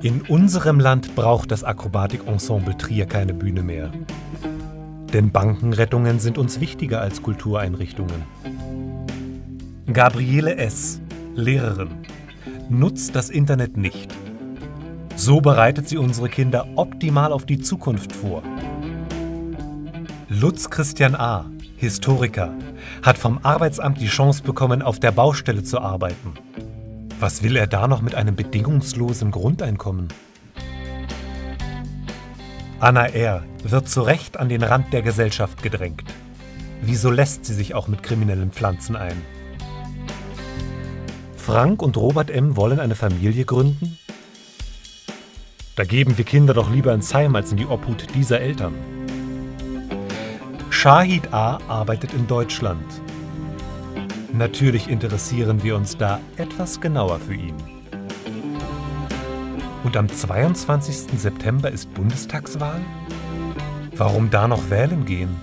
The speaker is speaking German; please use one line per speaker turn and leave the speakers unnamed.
In unserem Land braucht das Akrobatikensemble Trier keine Bühne mehr. Denn Bankenrettungen sind uns wichtiger als Kultureinrichtungen. Gabriele S., Lehrerin, nutzt das Internet nicht. So bereitet sie unsere Kinder optimal auf die Zukunft vor. Lutz Christian A., Historiker, hat vom Arbeitsamt die Chance bekommen, auf der Baustelle zu arbeiten. Was will er da noch mit einem bedingungslosen Grundeinkommen? Anna R. wird zu Recht an den Rand der Gesellschaft gedrängt. Wieso lässt sie sich auch mit kriminellen Pflanzen ein? Frank und Robert M. wollen eine Familie gründen? Da geben wir Kinder doch lieber ins Heim als in die Obhut dieser Eltern. Shahid A. arbeitet in Deutschland. Natürlich interessieren wir uns da etwas genauer für ihn. Und am 22. September ist Bundestagswahl? Warum da noch wählen gehen?